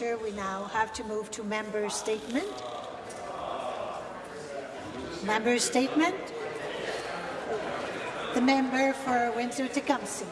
Minister. We now have to move to member statement. Member statement. The member for Windsor-Tecumseh.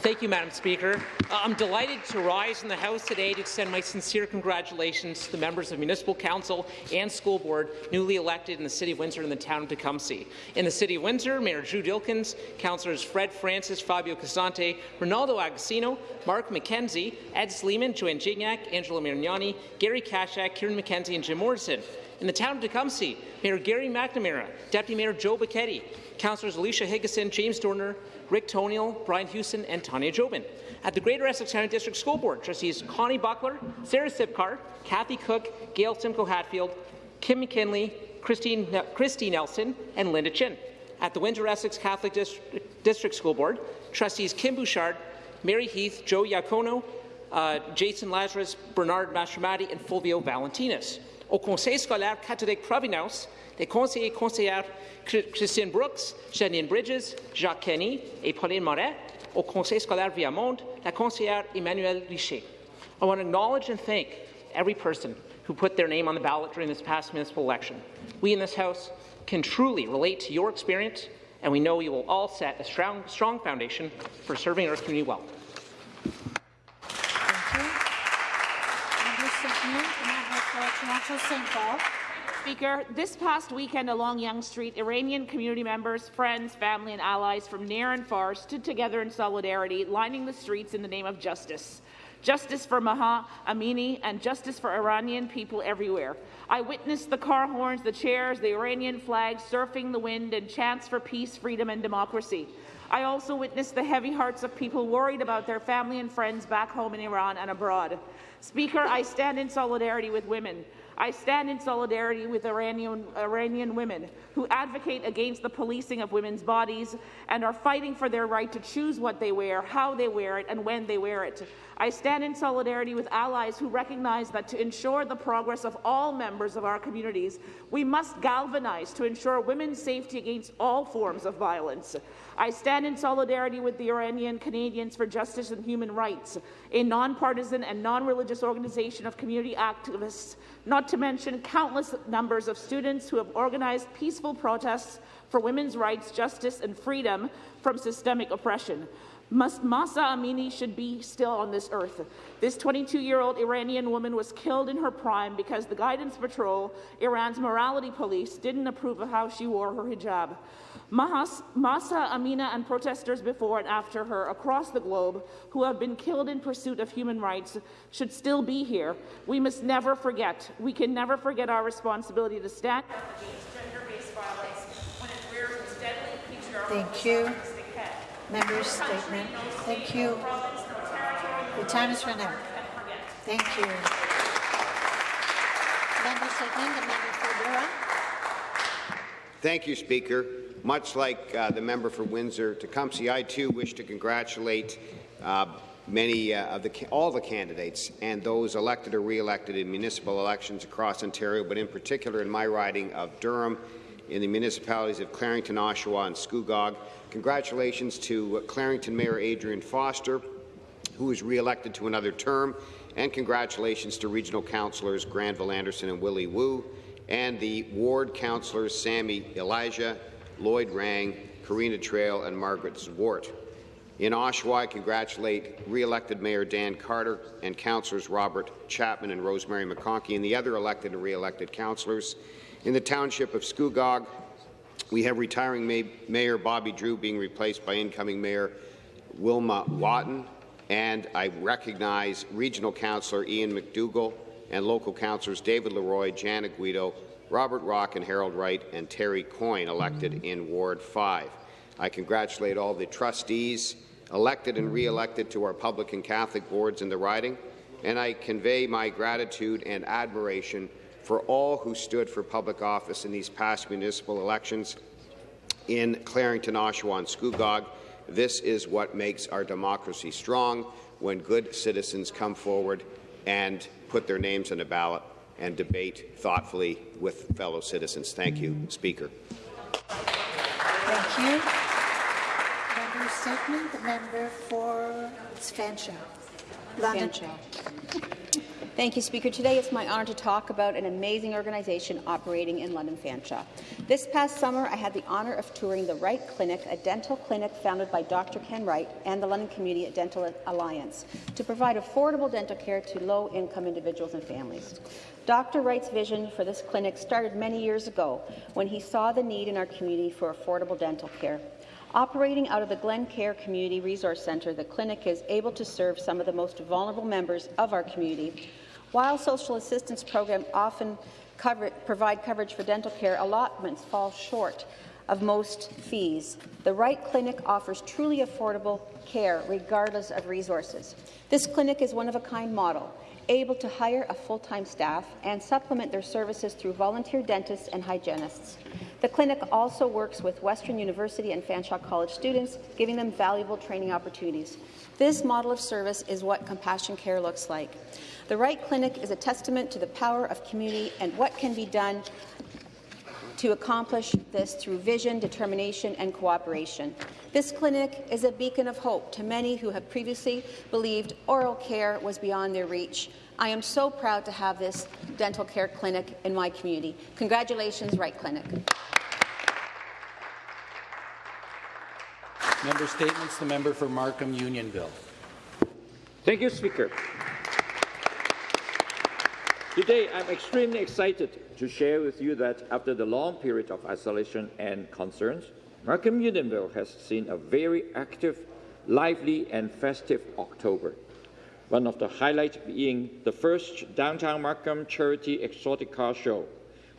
Thank you, Madam Speaker. Uh, I'm delighted to rise in the House today to extend my sincere congratulations to the members of Municipal Council and School Board newly elected in the City of Windsor and the town of Tecumseh. In the City of Windsor, Mayor Drew Dilkens, Councillors Fred Francis, Fabio Costante, Ronaldo Agostino, Mark McKenzie, Ed Sleiman, Joanne Gignac, Angelo Marignani, Gary Kaschak, Kieran McKenzie, and Jim Morrison. In the town of Tecumseh, Mayor Gary McNamara, Deputy Mayor Joe Bachetti, Councillors Alicia Higginson, James Dorner, Rick Tonial, Brian Houston, and Tanya Jobin. At the Greater Essex County District School Board, trustees Connie Buckler, Sarah Cipkar, Kathy Cook, Gale Simko Hatfield, Kim McKinley, Christine, Christy Nelson, and Linda Chin. At the Windsor Essex Catholic District, District School Board, trustees Kim Bouchard, Mary Heath, Joe Iacono, uh, Jason Lazarus, Bernard Mastromattei, and Fulvio Valentinis. Au Conseil scolaire catholique Providence, les conseillers er et conseillères Christine Brooks, Janine Bridges, Jacques Kenny et Pauline Moret. Au Conseil scolaire Viamonde, la conseillère er Emmanuelle Richer. I want to acknowledge and thank every person who put their name on the ballot during this past municipal election. We in this House can truly relate to your experience, and we know you will all set a strong, strong foundation for serving our community well. Speaker, this past weekend along Yonge Street, Iranian community members, friends, family and allies from near and far stood together in solidarity, lining the streets in the name of justice. Justice for Mahsa Amini and justice for Iranian people everywhere. I witnessed the car horns, the chairs, the Iranian flag surfing the wind and chants for peace, freedom and democracy. I also witnessed the heavy hearts of people worried about their family and friends back home in Iran and abroad. Speaker, I stand in solidarity with women. I stand in solidarity with Iranian, Iranian women who advocate against the policing of women's bodies and are fighting for their right to choose what they wear, how they wear it, and when they wear it. I stand in solidarity with allies who recognize that to ensure the progress of all members of our communities, we must galvanize to ensure women's safety against all forms of violence. I stand in solidarity with the Iranian Canadians for Justice and Human Rights, a nonpartisan and non-religious organization of community activists, not to mention countless numbers of students who have organized peaceful protests for women's rights, justice and freedom from systemic oppression. Mahsa Amini should be still on this earth. This 22-year-old Iranian woman was killed in her prime because the Guidance Patrol, Iran's morality police, didn't approve of how she wore her hijab. Mahas, Mahsa Amina and protesters before and after her across the globe who have been killed in pursuit of human rights should still be here. We must never forget. We can never forget our responsibility to stand Thank you. Member's statement. Thank you. The time is run out. Thank you. Member statement, the member for. Thank you, Speaker. Much like uh, the member for Windsor-Tecumseh, I too wish to congratulate uh, many uh, of the all the candidates and those elected or re-elected in municipal elections across Ontario, but in particular in my riding of Durham, in the municipalities of Clarington, Oshawa, and Scugog. Congratulations to uh, Clarington Mayor Adrian Foster, who was re-elected to another term, and congratulations to regional councillors Granville Anderson and Willie Woo, and the ward councillors Sami Elhajjeh, Lloyd Rang, Corinna Traill, and Margaret Zwart. In Oshawa, I congratulate re-elected Mayor Dan Carter and councillors Robert Chapman and Rosemary McConkey and the other elected and re-elected councillors. In the township of Scugog, we have retiring May Mayor Bobby Drew being replaced by incoming Mayor Wilma Wotten, and I recognize Regional Councillor Ian McDougall and local councillors David Leroy, Janet Guido, Robert Rock and Harold Wright, and Terry Coyne elected mm-hmm. in Ward 5. I congratulate all the trustees elected and re-elected to our public and Catholic boards in the riding, and I convey my gratitude and admiration for all who stood for public office in these past municipal elections in Clarington, Oshawa, and Scugog. This is what makes our democracy strong, when good citizens come forward and put their names on the ballot and debate thoughtfully with fellow citizens. Thank you, Speaker. Thank you. Member statement, the member for Fanshawe. London. Fanshawe. Thank you, Speaker. Today it's my honour to talk about an amazing organization operating in London Fanshawe. This past summer, I had the honour of touring the Wright Clinic, a dental clinic founded by Dr. Ken Wright and the London Community Dental Alliance, to provide affordable dental care to low-income individuals and families. Dr. Wright's vision for this clinic started many years ago when he saw the need in our community for affordable dental care. Operating out of the Glen Cairn Community Resource Centre, the clinic is able to serve some of the most vulnerable members of our community while social assistance programs often cover, provide coverage for dental care, allotments fall short of most fees. The Wright Clinic offers truly affordable care regardless of resources. This clinic is one of a kind model, able to hire a full-time staff and supplement their services through volunteer dentists and hygienists. The clinic also works with Western University and Fanshawe College students, giving them valuable training opportunities. This model of service is what compassion care looks like. The Wright Clinic is a testament to the power of community and what can be done to accomplish this through vision, determination and cooperation. This clinic is a beacon of hope to many who have previously believed oral care was beyond their reach. I am so proud to have this dental care clinic in my community. Congratulations, Wright Clinic. Member statements. The member for Markham Unionville. Thank you, Speaker. Today, I'm extremely excited to share with you that after the long period of isolation and concerns, Markham Unionville has seen a very active, lively and festive October. One of the highlights being the first Downtown Markham Charity Exotic Car Show,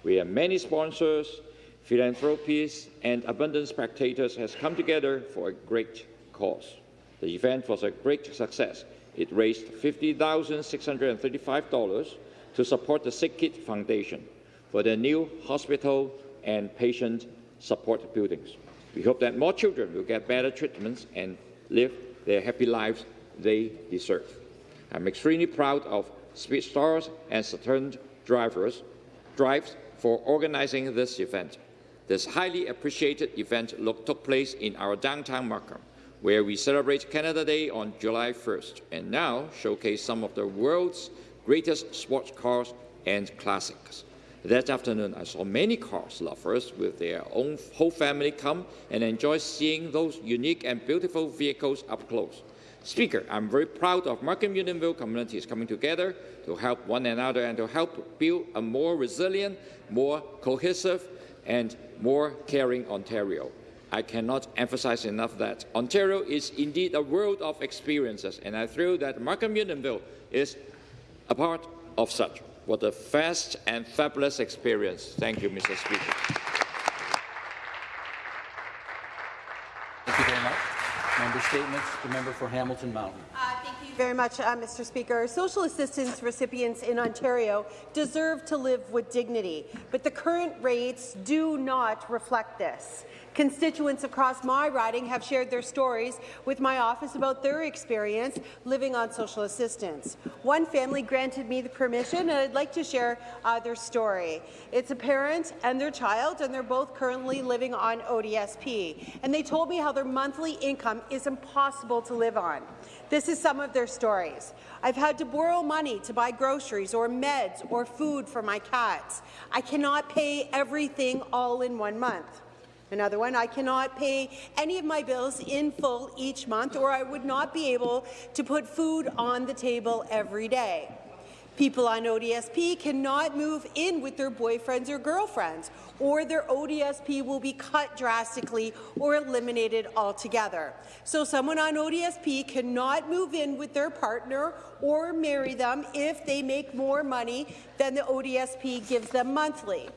where many sponsors, philanthropists and abundant spectators has come together for a great cause. The event was a great success. It raised $50,635 to support the SickKid Foundation for their new hospital and patient support buildings. We hope that more children will get better treatments and live their happy lives they deserve. I'm extremely proud of Speed Stars and Saturn drivers, Drives for organizing this event. This highly appreciated event took place in our downtown Markham, where we celebrate Canada Day on July 1st, and now showcase some of the world's greatest sports cars and classics. That afternoon, I saw many cars lovers with their own whole family come and enjoy seeing those unique and beautiful vehicles up close. Speaker, I'm very proud of Markham Unionville communities coming together to help one another and to help build a more resilient, more cohesive, and more caring Ontario. I cannot emphasize enough that Ontario is indeed a world of experiences, and I feel that Markham Unionville is a part of such. What a fast and fabulous experience. Thank you, Mr. Speaker. Thank you very much. Member statements. The member for Hamilton Mountain. Uh, thank you very much, uh, Mr. Speaker. Social assistance recipients in Ontario deserve to live with dignity, but the current rates do not reflect this. Constituents across my riding have shared their stories with my office about their experience living on social assistance. One family granted me the permission, and I'd like to share uh, their story. It's a parent and their child, and they're both currently living on ODSP. And they told me how their monthly income is impossible to live on. This is some of their stories. I've had to borrow money to buy groceries or meds or food for my cats. I cannot pay everything all in one month. Another one, I cannot pay any of my bills in full each month or I would not be able to put food on the table every day. People on ODSP cannot move in with their boyfriends or girlfriends, or their ODSP will be cut drastically or eliminated altogether. So someone on ODSP cannot move in with their partner or marry them if they make more money than the ODSP gives them monthly.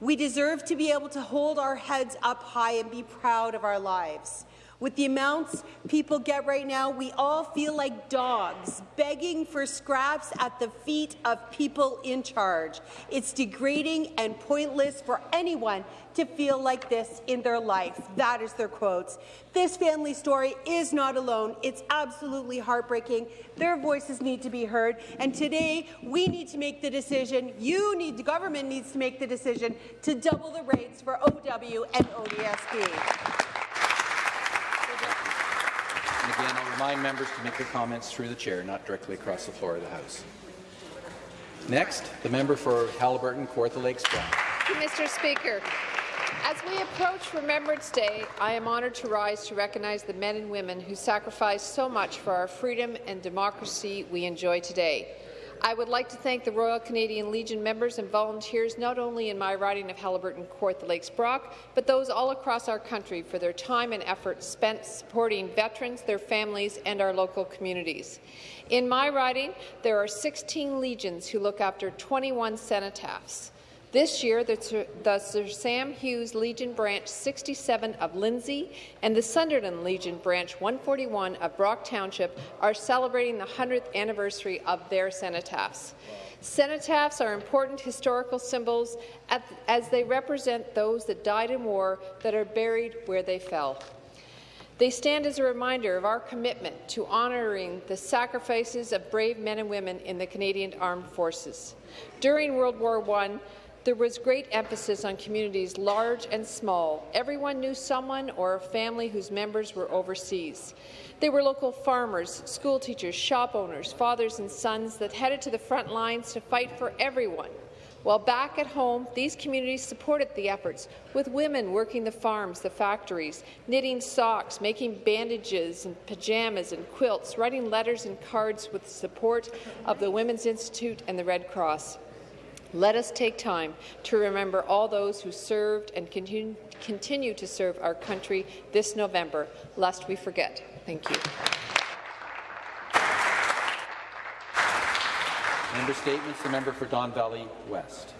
We deserve to be able to hold our heads up high and be proud of our lives. With the amounts people get right now, we all feel like dogs begging for scraps at the feet of people in charge. It's degrading and pointless for anyone to feel like this in their life. That is their quotes. This family story is not alone. It's absolutely heartbreaking. Their voices need to be heard. And today, we need to make the decision, you need, the government needs to make the decision to double the rates for OW and ODSP. And again, I'll remind members to make their comments through the chair, not directly across the floor of the House. Next, the member for Haliburton, Kawartha Lakes you, Mr. Speaker. As we approach Remembrance Day, I am honoured to rise to recognize the men and women who sacrificed so much for our freedom and democracy we enjoy today. I would like to thank the Royal Canadian Legion members and volunteers not only in my riding of Haliburton Kawartha Lakes Brock, but those all across our country for their time and effort spent supporting veterans, their families, and our local communities. In my riding, there are 16 Legions who look after 21 cenotaphs. This year, the, the, Sir Sam Hughes Legion Branch 67 of Lindsay and the Sunderland Legion Branch 141 of Brock Township are celebrating the 100th anniversary of their cenotaphs. Cenotaphs are important historical symbols as they represent those that died in war that are buried where they fell. They stand as a reminder of our commitment to honouring the sacrifices of brave men and women in the Canadian Armed Forces. During World War I, there was great emphasis on communities large and small. Everyone knew someone or a family whose members were overseas. They were local farmers, school teachers, shop owners, fathers and sons that headed to the front lines to fight for everyone. While back at home, these communities supported the efforts, with women working the farms, the factories, knitting socks, making bandages and pajamas and quilts, writing letters and cards with the support of the Women's Institute and the Red Cross. Let us take time to remember all those who served and continue, continue to serve our country this November, lest we forget. Thank you. Member statements. The member for Don Valley West.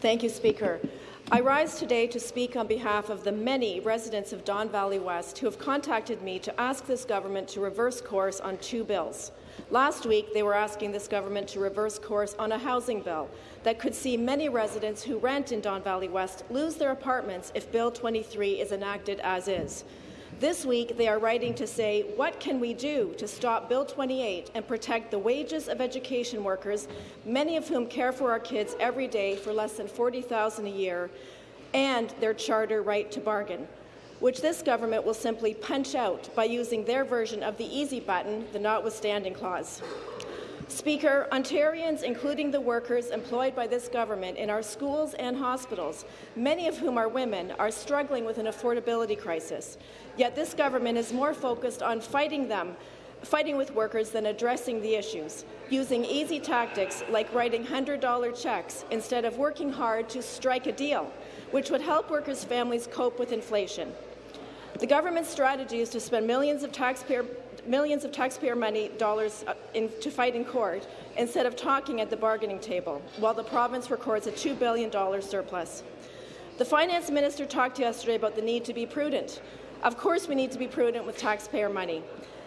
Thank you, Speaker. I rise today to speak on behalf of the many residents of Don Valley West who have contacted me to ask this government to reverse course on two bills. Last week, they were asking this government to reverse course on a housing bill that could see many residents who rent in Don Valley West lose their apartments if Bill 23 is enacted as is. This week, they are writing to say, what can we do to stop Bill 28 and protect the wages of education workers, many of whom care for our kids every day for less than 40,000 a year, and their charter right to bargain? which this government will simply punch out by using their version of the easy button, the notwithstanding clause. Speaker, Ontarians, including the workers employed by this government in our schools and hospitals, many of whom are women, are struggling with an affordability crisis. Yet this government is more focused on fighting them fighting with workers than addressing the issues, using easy tactics like writing $100 checks instead of working hard to strike a deal, which would help workers' families cope with inflation. The government's strategy is to spend millions of taxpayer millions of taxpayer money dollars uh, in, to fight in court instead of talking at the bargaining table, while the province records a $2 billion surplus. The finance minister talked yesterday about the need to be prudent. Of course we need to be prudent with taxpayer money,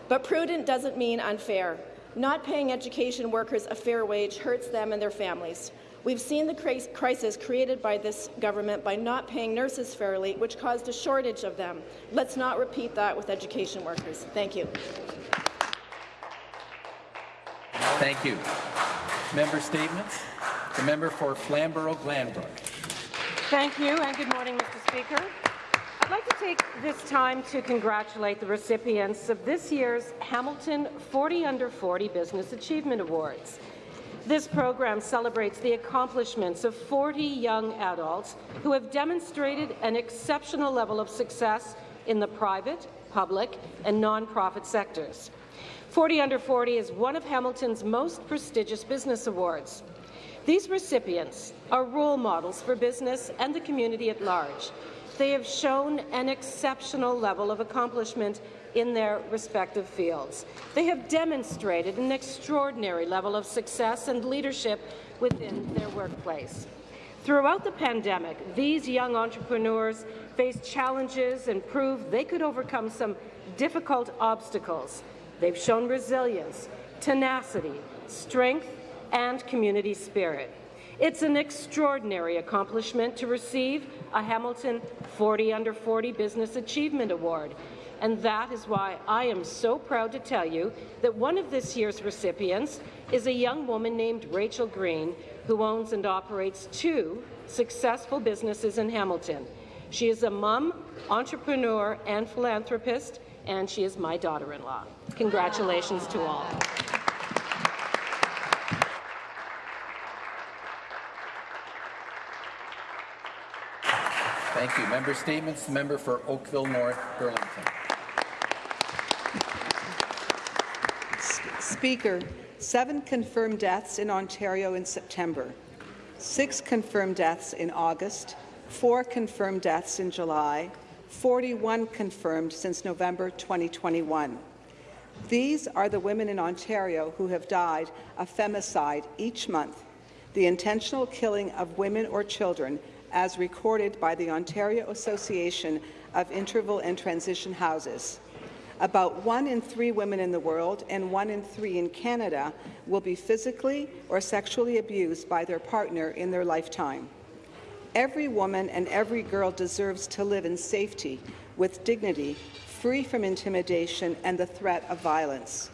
but prudent doesn't mean unfair. Not paying education workers a fair wage hurts them and their families. We've seen the crisis created by this government by not paying nurses fairly, which caused a shortage of them. Let's not repeat that with education workers. Thank you. Thank you. Member statements. The member for Flamborough-Glanbrook. Thank you, and good morning, Mr. Speaker. I'd like to take this time to congratulate the recipients of this year's Hamilton 40 Under 40 Business Achievement Awards. This program celebrates the accomplishments of 40 young adults who have demonstrated an exceptional level of success in the private, public, and nonprofit sectors. 40 Under 40 is one of Hamilton's most prestigious business awards. These recipients are role models for business and the community at large. They have shown an exceptional level of accomplishment in their respective fields. They have demonstrated an extraordinary level of success and leadership within their workplace. Throughout the pandemic, these young entrepreneurs faced challenges and proved they could overcome some difficult obstacles. They've shown resilience, tenacity, strength, and community spirit. It's an extraordinary accomplishment to receive a Hamilton 40 Under 40 Business Achievement Award, and that is why I am so proud to tell you that one of this year's recipients is a young woman named Rachel Green, who owns and operates two successful businesses in Hamilton. She is a mom, entrepreneur, and philanthropist, and she is my daughter-in-law. Congratulations to all. Thank you. Member statements. The member for Oakville North, Burlington. Speaker, seven confirmed deaths in Ontario in September, six confirmed deaths in August, four confirmed deaths in July, 41 confirmed since November 2021. These are the women in Ontario who have died of femicide each month, the intentional killing of women or children as recorded by the Ontario Association of Interval and Transition Houses. About one in three women in the world and one in three in Canada will be physically or sexually abused by their partner in their lifetime. Every woman and every girl deserves to live in safety, with dignity, free from intimidation and the threat of violence.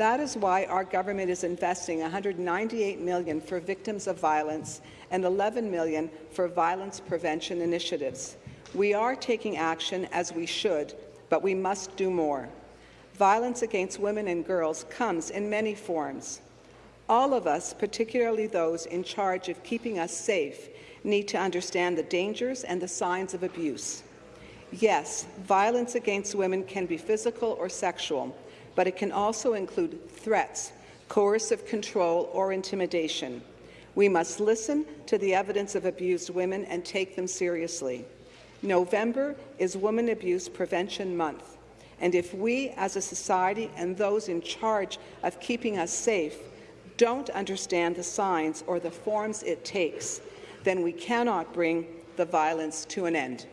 That is why our government is investing 198 million for victims of violence and 11 million for violence prevention initiatives. We are taking action as we should, but we must do more. Violence against women and girls comes in many forms. All of us, particularly those in charge of keeping us safe, need to understand the dangers and the signs of abuse. Yes, violence against women can be physical or sexual, but it can also include threats, coercive control, or intimidation. We must listen to the evidence of abused women and take them seriously. November is Women Abuse Prevention Month, and if we as a society and those in charge of keeping us safe don't understand the signs or the forms it takes, then we cannot bring the violence to an end.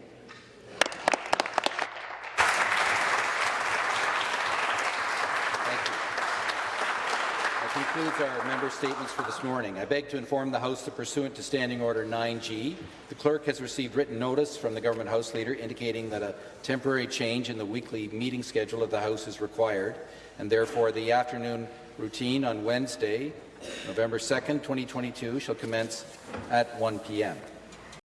Concludes our member statements for this morning. I beg to inform the House that pursuant to Standing Order 9G, the clerk has received written notice from the Government House Leader indicating that a temporary change in the weekly meeting schedule of the House is required, and therefore the afternoon routine on Wednesday, November 2nd, 2022, shall commence at 1 p.m.